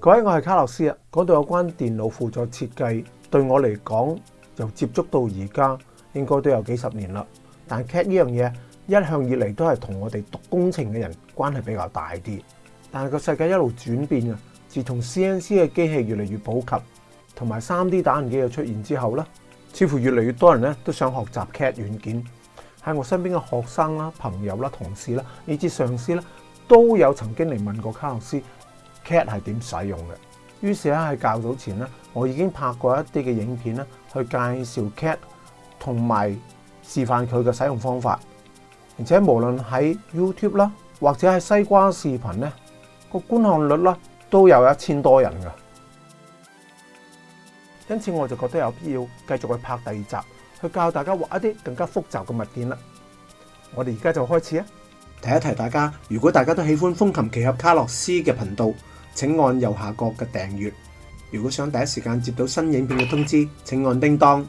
各位，我系卡洛斯啊。嗰度有关电脑辅助设计，对我嚟讲，由接触到而家，应该都有几十年啦。但 CAD 呢样嘢，一向以嚟都系同我哋读工程嘅人关系比较大啲。但系个世界一路转变啊，自从 CNC 嘅机器越嚟越普及，同埋三 D 打印机嘅出现之后咧。似乎越嚟越多人咧都想學習 CAT 软件，喺我身邊嘅學生啦、朋友啦、同事啦、以至上司咧，都有曾經嚟問過卡洛斯 CAT 系點使用嘅。於是咧喺较早前咧，我已經拍過一啲嘅影片咧，去介紹 CAT 同埋示範佢嘅使用方法，而且無論喺 YouTube 啦，或者喺西瓜視頻咧，個觀看率啦都有一千多人嘅。因此我就覺得有必要繼續去拍第二集，去教大家畫一啲更加複雜嘅物件啦。我哋而家就開始啊！提一提大家，如果大家都喜歡風琴奇侠卡洛斯嘅頻道，請按右下角嘅訂閱。如果想第一時間接到新影片嘅通知，請按叮當。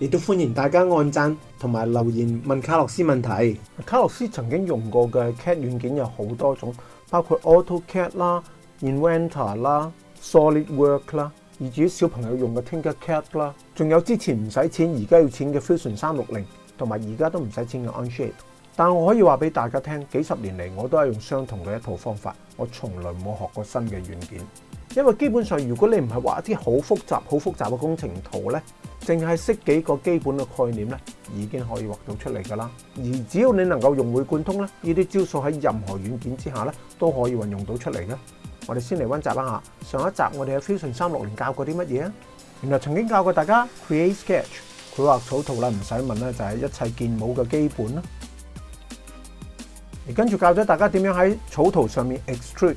亦都歡迎大家按讚同埋留言問卡洛斯問題。卡洛斯曾經用過嘅 CAD 軟件有好多種，包括 AutoCAD 啦、Inventor 啦、s o l i d w o r k 啦。而于小朋友用嘅 t i n k e r c a t 啦，仲有之前唔使钱而家要钱嘅 Fusion 三六零，同埋而家都唔使钱嘅 Onshape。但我可以话俾大家听，几十年嚟我都系用相同嘅一套方法，我从来冇学过新嘅软件。因为基本上如果你唔系画一啲好复杂、好复杂嘅工程图呢净系识几个基本嘅概念呢已经可以画到出嚟噶啦。而只要你能够融会贯通呢呢啲招数喺任何软件之下呢都可以运用到出嚟嘅。我哋先嚟温习一下上一集我哋喺 Fusion 三六年教过啲乜嘢啊？原来曾经教过大家 create sketch，佢画草图啦，唔使问啦，就系一切建模嘅基本啦。而跟住教咗大家点样喺草图上面 extrude，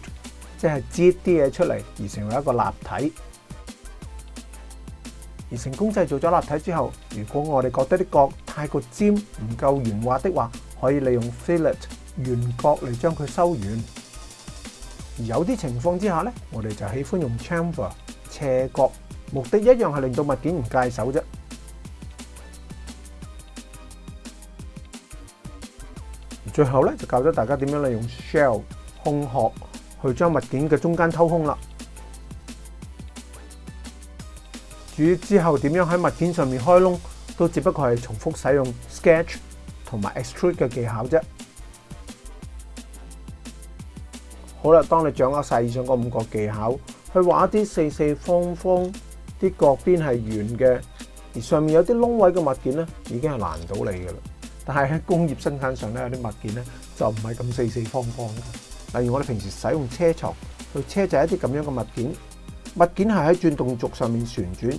即系截啲嘢出嚟而成为一个立体。而成功制造咗立体之后，如果我哋觉得啲角太过尖、唔够圆滑的话，可以利用 fillet 圆角嚟将佢收圆。而有啲情況之下咧，我哋就喜歡用 chamber 斜角，目的一樣係令到物件唔介手啫。最後咧就教咗大家點樣利用 shell 空殼去將物件嘅中間偷空啦。至於之後點樣喺物件上面開窿，都只不過係重複使用 sketch 同埋 extrude 嘅技巧啫。好啦，當你掌握晒以上嗰五個技巧，去畫啲四四方方啲角邊係圓嘅，而上面有啲窿位嘅物件咧，已經係難到你嘅啦。但係喺工業生產上咧，有啲物件咧就唔係咁四四方方嘅。例如我哋平時使用車床去車製一啲咁樣嘅物件，物件係喺轉動軸上面旋轉，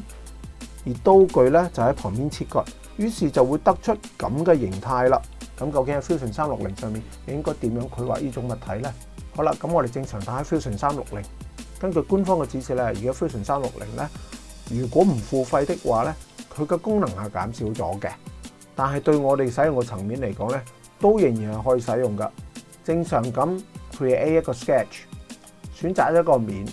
而刀具咧就喺旁邊切割，於是就會得出咁嘅形態啦。咁究竟喺 fusion 三六零上面應該點樣？佢畫呢種物體咧？好啦，咁我哋正常打喺 Fusion 三六零。根據官方嘅指示咧，而家 Fusion 三六零咧，如果唔付費的話咧，佢嘅功能係減少咗嘅。但係對我哋使用嘅層面嚟講咧，都仍然係可以使用噶。正常咁 create 一個 sketch，選擇一個面。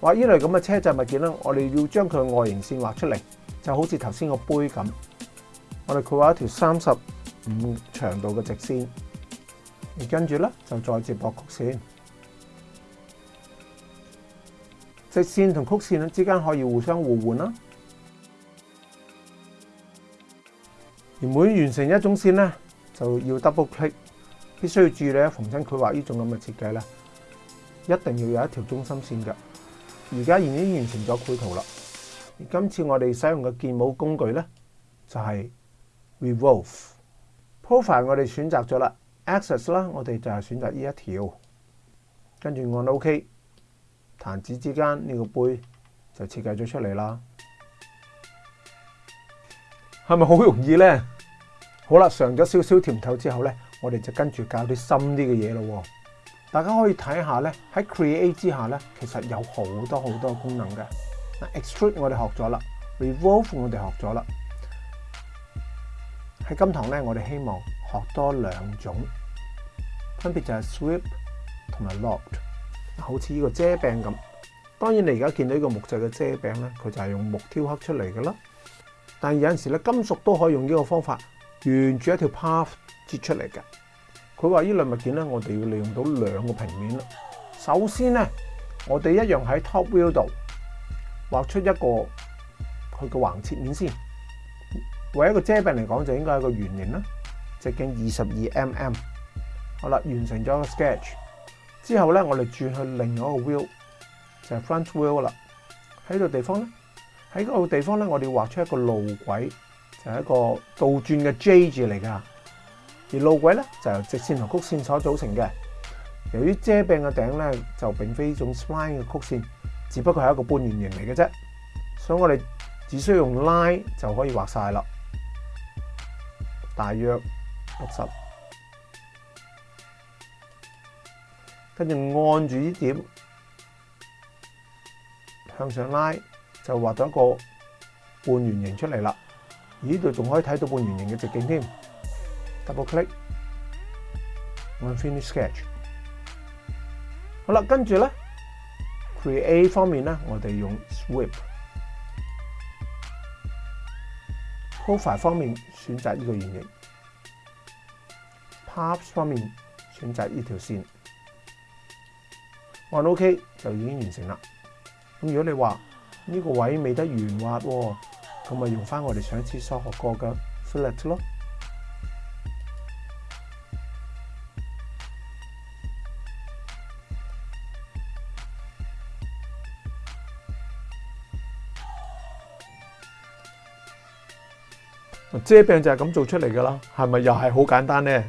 話依類咁嘅車載物件咧，我哋要將佢外形線畫出嚟，就好似頭先個杯咁。我哋繪畫一條三十五長度嘅直線。而跟住咧，就再接驳曲线，直线同曲线之间可以互相互换啦。而每完成一种线咧，就要 double click。必須要注意咧，逢亲佢畫呢種咁嘅設計咧，一定要有一條中心線噶。而家已經完成咗繪圖啦。而今次我哋使用嘅建模工具咧，就係 revolve profile。我哋選擇咗啦。a c c e s s 啦，我哋就系选择呢一条，跟住按 OK，弹指之间呢个杯就设计咗出嚟啦。系咪好容易呢？好啦，尝咗少少甜头之后呢，我哋就跟住教啲深啲嘅嘢咯。大家可以睇下呢，喺 Create 之下呢，其实有好多好多功能嘅。那 Extrude 我哋学咗啦，Revolve 我哋学咗啦。喺今堂呢，我哋希望。學多兩種，分別就係 s w i p 同埋 lob。好似呢個遮柄咁，當然你而家見到呢個木製嘅遮柄咧，佢就係用木雕刻出嚟嘅啦。但有陣時咧，金屬都可以用呢個方法沿住一條 p a t h 折出嚟嘅。佢話依兩物件咧，我哋要利用到兩個平面啦。首先咧，我哋一樣喺 top w i e l 度畫出一個佢嘅橫切面先。為一個遮柄嚟講，就應該係個圓形啦。直径二十二 mm，好啦，完成咗个 sketch 之后咧，我哋转去另外一个 wheel，就系 front wheel 啦。喺度地方咧，喺个地方咧，我哋画出一个路轨，就系一个倒转嘅 J 字嚟噶。而路轨咧就由直线同曲线所组成嘅。由于遮柄嘅顶咧就并非一种 spline 嘅曲线，只不过系一个半圆形嚟嘅啫，所以我哋只需要用 line 就可以画晒啦。大约。六十，跟住按住呢点向上拉，就画到一个半圆形出嚟啦。而呢度仲可以睇到半圆形嘅直径添。double click，按 finish sketch。好啦，跟住咧 create 方面咧，我哋用 s w i p e c o l e 方面选择呢个圆形。t a p s 方面選擇呢條線，按 OK 就已經完成啦。咁如果你話呢個位未得圓滑，咁咪用翻我哋上次所學過嘅 f i l l e t 咯。遮病就係咁做出嚟噶啦，係咪又係好簡單咧？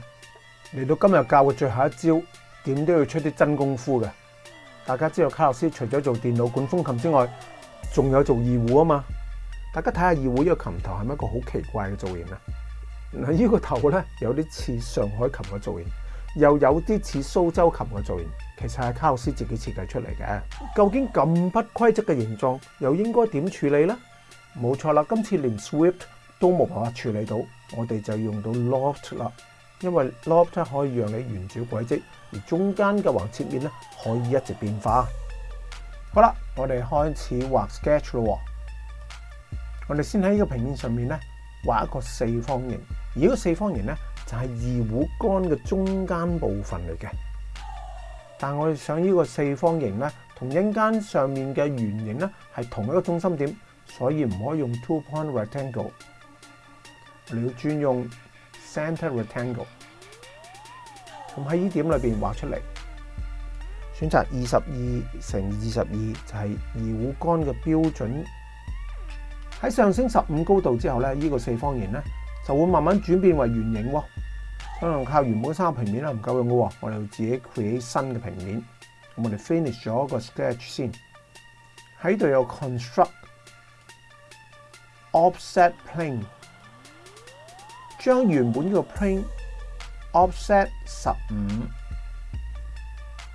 嚟到今日教嘅最後一招，點都要出啲真功夫嘅。大家知道卡洛斯除咗做電腦管風琴之外，仲有做二胡啊嘛。大家睇下二胡呢个琴頭係咪一個好奇怪嘅造型啊？嗱，呢個頭咧有啲似上海琴嘅造型，又有啲似蘇州琴嘅造型。其實係卡洛斯自己設計出嚟嘅。究竟咁不規則嘅形狀，又應該點處理咧？冇錯啦，今次連 s w i p t 都冇辦法處理到，我哋就用到 loft 啦。因为 lope 可以让你圆周轨迹，而中间嘅横切面咧可以一直变化。好啦，我哋开始画 sketch 咯。我哋先喺呢个平面上面咧画一个四方形。而呢个四方形咧就系二胡杆嘅中间部分嚟嘅。但我哋想呢个四方形咧同阴间上面嘅圆形咧系同一个中心点，所以唔可以用 two point rectangle。你要专用。c e n t e rectangle，咁喺呢點裏边畫出嚟，選擇二十二乘二十二就係二股杆嘅標準。喺上升十五高度之後咧，呢個四方形咧就會慢慢轉變為圓形喎。可能靠原本三個平面啦唔夠用嘅喎，我哋要自己 create 新嘅平面。咁我哋 finish 咗個 sketch 先，喺度有 construct offset plane。将原本呢个 p r i n t offset 十五，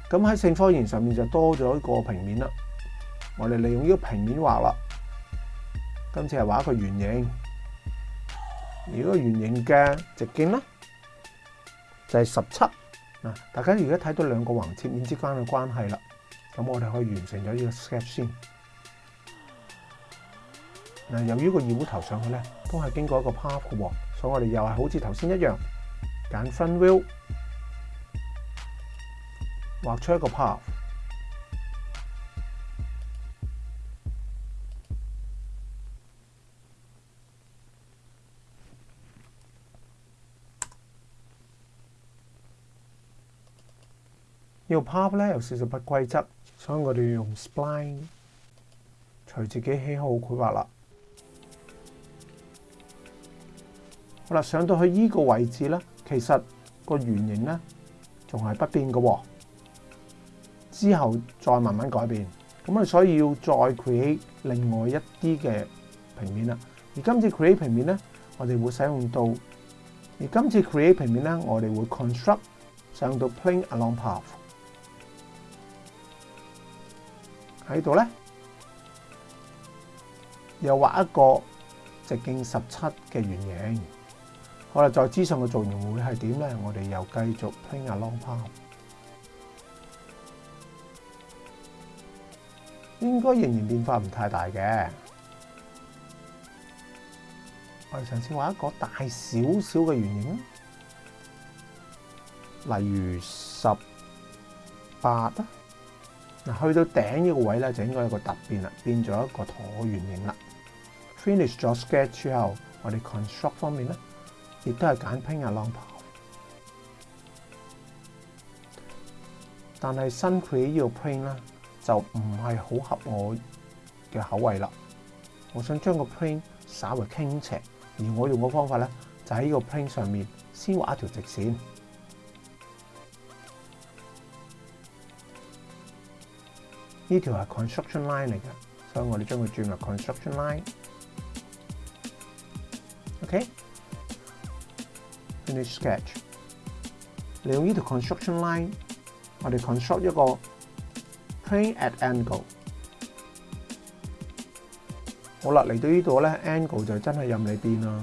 咁喺性科研上面就多咗一个平面啦。我哋利用呢个平面画啦，今次系画一个圆形。而呢个圆形嘅直径咧就系十七。嗱，大家而家睇到两个横切面之间嘅关系啦。咁我哋可以完成咗呢个 step 先。嗱，由于個个圆柱头上去咧，都系经过一个 part 嘅喎。所以我哋又係好似頭先一樣，揀分 will 畫出一個 path。呢個 path 咧有少少不規則，所以我哋要用 spline 隨自己喜好規劃啦。啦，上到去呢个位置咧，其实个圆形咧仲系不变喎。之后再慢慢改变。咁啊，所以要再 create 另外一啲嘅平面啦。而今次 create 平面咧，我哋会使用到。而今次 create 平面咧，我哋会 construct 使用到 plane along path。喺度咧，又画一个直径十七嘅圆形。好啦，再資訊個造型會係點咧？我哋又繼續傾下 long pan，應該仍然變化唔太大嘅。我哋上次畫一個大少少嘅圓形，例如十八嗱，去到頂呢個位咧就應該有個突變啦，變咗一個橢圓形啦。finish 咗 sketch 之後，我哋 construct 方面咧。亦都係揀拼日浪跑，但係新 create 呢個 plane 咧就唔係好合我嘅口味啦。我想將個 plane 稍為傾斜，而我用嘅方法咧就喺呢個 plane 上面先畫一條直線。呢條係 construction line 嚟嘅，所以我哋將佢轉为 construction line。OK。利用呢條 construction line，我哋 construct 一个 plane at angle。好啦，嚟到呢度咧，angle 就真系任你变啦。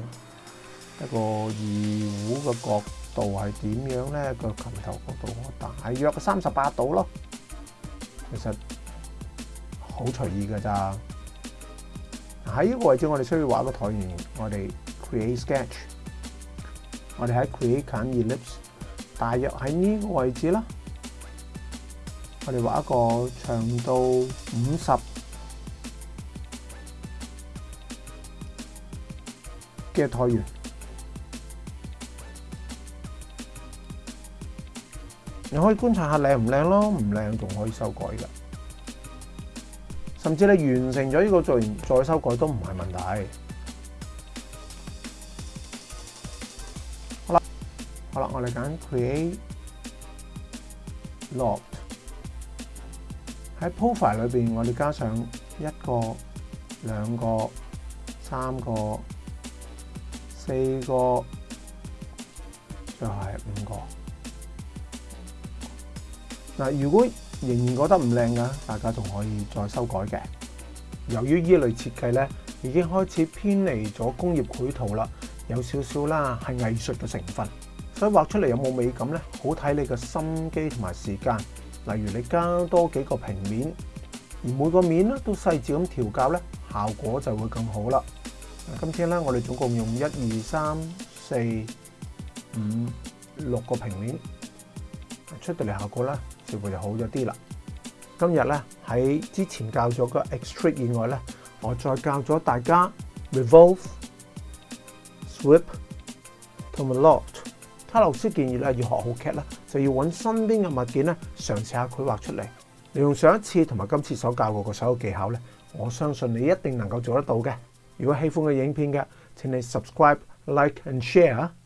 一个二胡嘅角度系点样咧？个琴头角度大约三十八度咯。其实好随意噶咋。喺呢个位置，我哋需要画个台面，我哋 create sketch。我哋喺 Create 近 Ellipse，大約喺呢個位置啦。我哋畫一個長度五十嘅橢圓。你可以觀察下靚唔靚咯，唔靚仲可以修改噶。甚至你完成咗呢個造完再修改都唔係問題。我哋揀 create lot 喺 profile 里边，我哋加上一个、两个、三个、四个，最后系五个嗱。如果仍然觉得唔靓嘅，大家仲可以再修改嘅。由於依類类設計咧已經開始偏離咗工業繪圖啦，有少少啦係藝術嘅成分。所以画出嚟有冇美感咧？好睇你嘅心机同埋时间。例如你加多几个平面，而每个面咧都细致咁调校咧，效果就会更好啦。今天咧，我哋总共用一二三四五六个平面出到嚟，效果咧似乎就好咗啲啦。今日咧喺之前教咗个 extrude 以外咧，我再教咗大家 revolve、swip 同埋 lock。阿老師建議咧，要學好劇咧，就要揾身邊嘅物件咧，嘗試下佢畫出嚟。利用上一次同埋今次所教過嘅所有技巧咧，我相信你一定能夠做得到嘅。如果喜歡嘅影片嘅，請你 subscribe、like and share 啊！